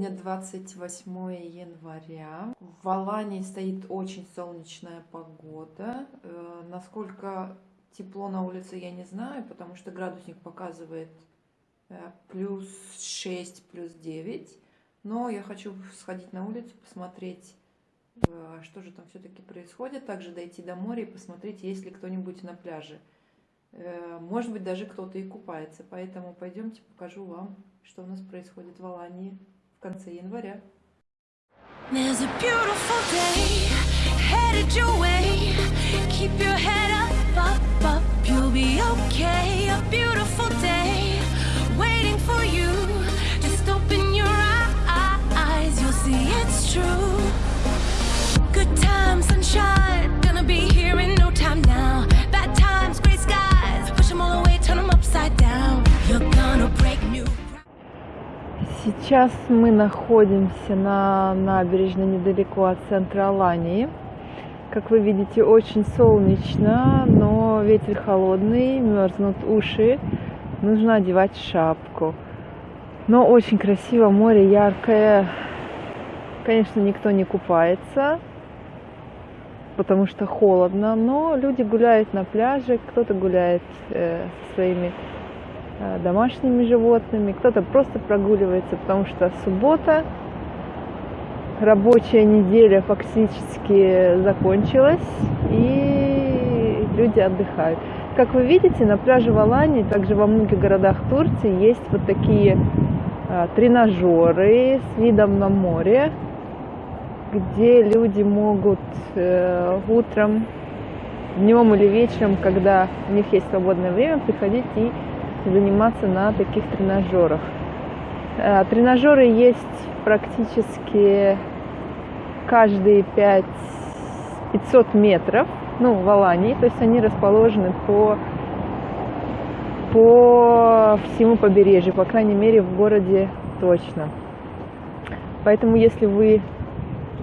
Сегодня 28 января. В Алании стоит очень солнечная погода. Э, насколько тепло на улице, я не знаю, потому что градусник показывает э, плюс 6, плюс 9. Но я хочу сходить на улицу, посмотреть, э, что же там все-таки происходит. Также дойти до моря и посмотреть, есть ли кто-нибудь на пляже. Может быть, даже кто-то и купается. Поэтому пойдемте покажу вам, что у нас происходит в Алании в конце января. There's a beautiful day headed your way. Сейчас мы находимся на набережной недалеко от центра Алании. Как вы видите, очень солнечно, но ветер холодный, мерзнут уши. Нужно одевать шапку. Но очень красиво, море яркое. Конечно, никто не купается, потому что холодно, но люди гуляют на пляже, кто-то гуляет э, со своими домашними животными, кто-то просто прогуливается, потому что суббота, рабочая неделя фактически закончилась, и люди отдыхают. Как вы видите, на пляже в Алании, также во многих городах Турции есть вот такие а, тренажеры с видом на море, где люди могут э, утром, днем или вечером, когда у них есть свободное время, приходить и заниматься на таких тренажерах. Э, тренажеры есть практически каждые 5 500 метров, ну, в Алании, то есть они расположены по, по всему побережью, по крайней мере, в городе точно. Поэтому, если вы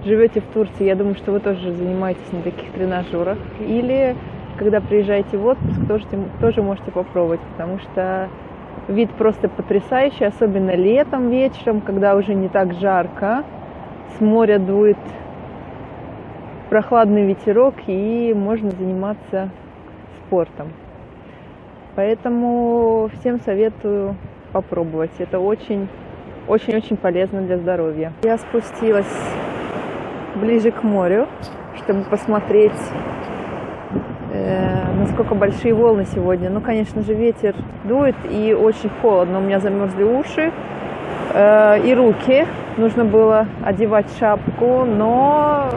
живете в Турции, я думаю, что вы тоже занимаетесь на таких тренажерах. Или когда приезжаете в отпуск, тоже, тоже можете попробовать, потому что вид просто потрясающий, особенно летом вечером, когда уже не так жарко, с моря дует прохладный ветерок и можно заниматься спортом. Поэтому всем советую попробовать. Это очень, очень-очень полезно для здоровья. Я спустилась ближе к морю, чтобы посмотреть Э, насколько большие волны сегодня. Ну, конечно же, ветер дует и очень холодно. У меня замерзли уши э, и руки. Нужно было одевать шапку, но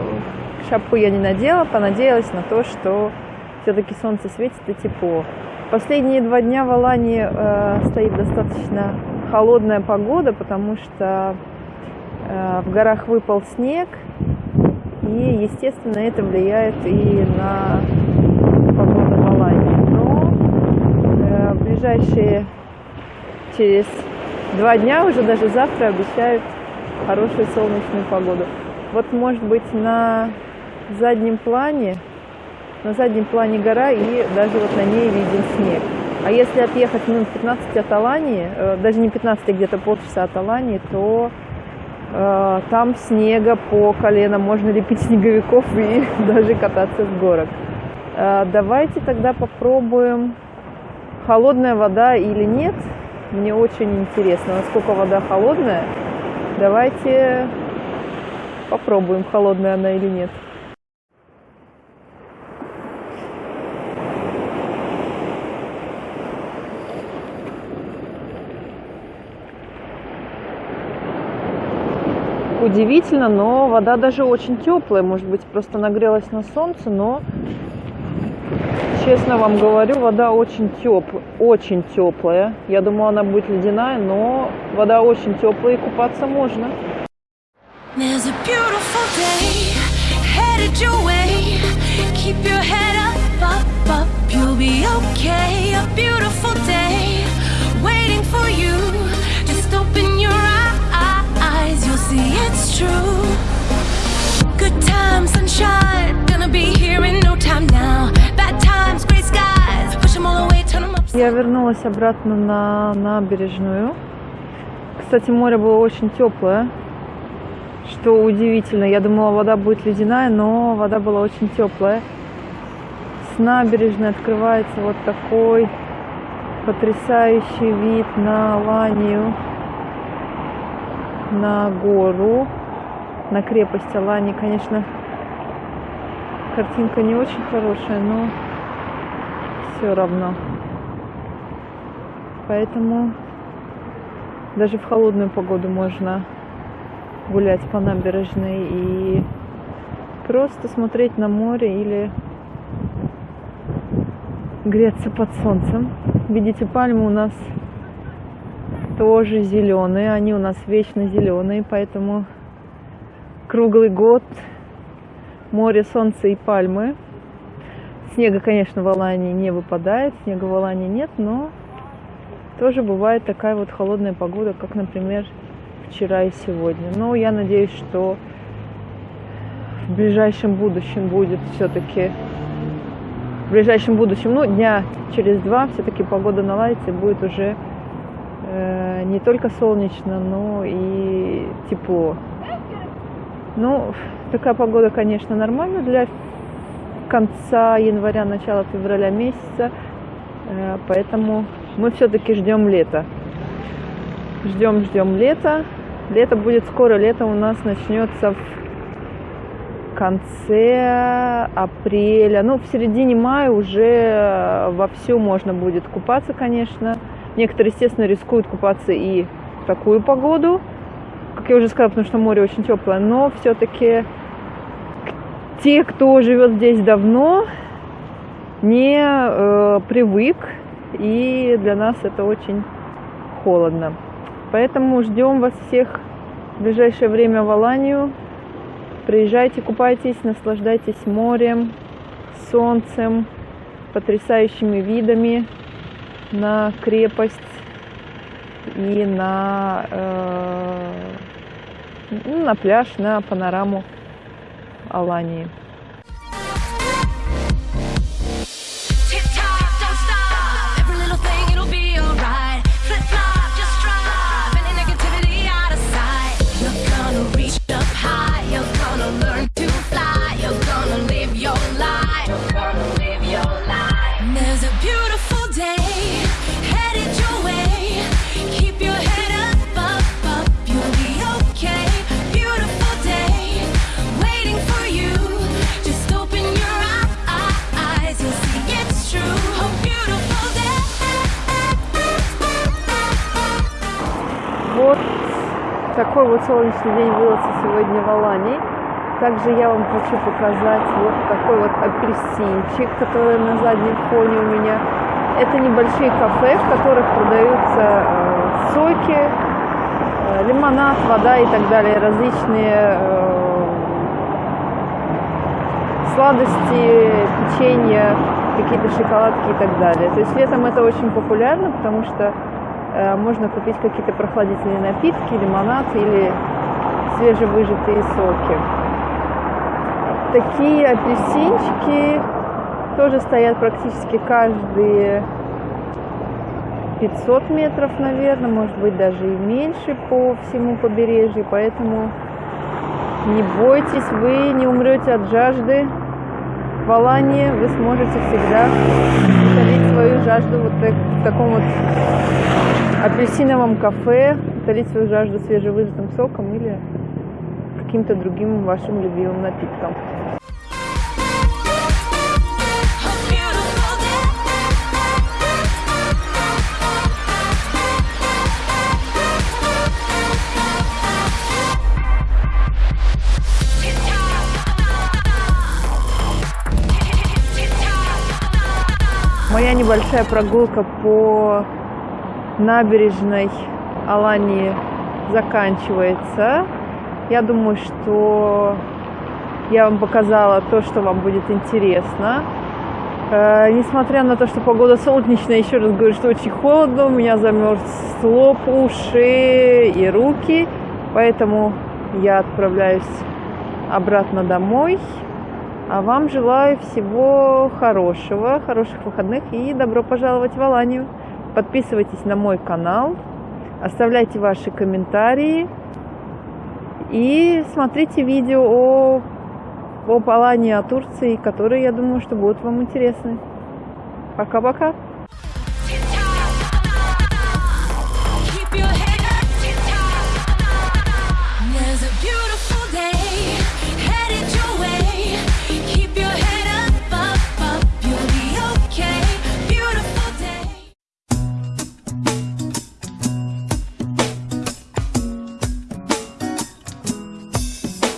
шапку я не надела, понадеялась на то, что все-таки солнце светит и тепло. Последние два дня в Алании э, стоит достаточно холодная погода, потому что э, в горах выпал снег, и, естественно, это влияет и на ближайшие через два дня, уже даже завтра обещают хорошую солнечную погоду. Вот может быть на заднем плане, на заднем плане гора и даже вот на ней виден снег. А если отъехать минут 15 от Алании, э, даже не 15, а где-то полчаса от Алании, то э, там снега по колено, можно лепить снеговиков и даже кататься с горок. Э, давайте тогда попробуем холодная вода или нет. Мне очень интересно, насколько вода холодная. Давайте попробуем, холодная она или нет. Удивительно, но вода даже очень теплая. Может быть, просто нагрелась на солнце, но Честно вам говорю, вода очень теплая, очень теплая. Я думала, она будет ледяная, но вода очень теплая и купаться можно. Good times, sunshine, Я вернулась обратно на набережную. Кстати, море было очень теплое. что удивительно. Я думала, вода будет ледяная, но вода была очень теплая. С набережной открывается вот такой потрясающий вид на Аланию, на гору, на крепость Алании. Конечно, картинка не очень хорошая, но все равно. Поэтому даже в холодную погоду можно гулять по набережной и просто смотреть на море или греться под солнцем. Видите, пальмы у нас тоже зеленые, они у нас вечно зеленые, поэтому круглый год море, солнце и пальмы. Снега, конечно, в Алании не выпадает, снега в Алании нет, но тоже бывает такая вот холодная погода, как, например, вчера и сегодня. Но я надеюсь, что в ближайшем будущем будет все-таки в ближайшем будущем, ну, дня через два все-таки погода наладится и будет уже э, не только солнечно, но и тепло. Ну, такая погода, конечно, нормальна для конца января, начала февраля месяца, э, поэтому мы все-таки ждем лета. Ждем, ждем лета. Лето будет скоро, лето у нас начнется в конце апреля, ну, в середине мая уже э, вовсю можно будет купаться, конечно. Некоторые, естественно, рискуют купаться и в такую погоду, как я уже сказала, потому что море очень теплое, но все-таки те, кто живет здесь давно, не э, привык, и для нас это очень холодно. Поэтому ждем вас всех в ближайшее время в Аланию. Приезжайте, купайтесь, наслаждайтесь морем, солнцем, потрясающими видами на крепость и на, э, ну, на пляж, на панораму Алании. Такой вот солнечный день выдался сегодня в Алании. Также я вам хочу показать вот такой вот апельсинчик, который на заднем фоне у меня. Это небольшие кафе, в которых продаются э, соки, э, лимонад, вода и так далее, различные э, сладости, печенье, какие-то шоколадки и так далее. То есть летом это очень популярно, потому что можно купить какие-то прохладительные напитки, лимонад или свежевыжатые соки. Такие апельсинчики тоже стоят практически каждые 500 метров, наверное, может быть даже и меньше по всему побережью, поэтому не бойтесь, вы не умрете от жажды. В Алании вы сможете всегда утолить свою жажду вот так, в таком вот апельсиновом кафе, утолить свою жажду свежевыжатым соком или каким-то другим вашим любимым напитком. Небольшая прогулка по набережной Алании заканчивается. Я думаю, что я вам показала то, что вам будет интересно. Э, несмотря на то, что погода солнечная, еще раз говорю, что очень холодно, у меня замерз лоб, уши и руки, поэтому я отправляюсь обратно домой. А вам желаю всего хорошего, хороших выходных и добро пожаловать в Аланию. Подписывайтесь на мой канал, оставляйте ваши комментарии И смотрите видео о, о Алании, о Турции, которые, я думаю, что будут вам интересны. Пока-пока.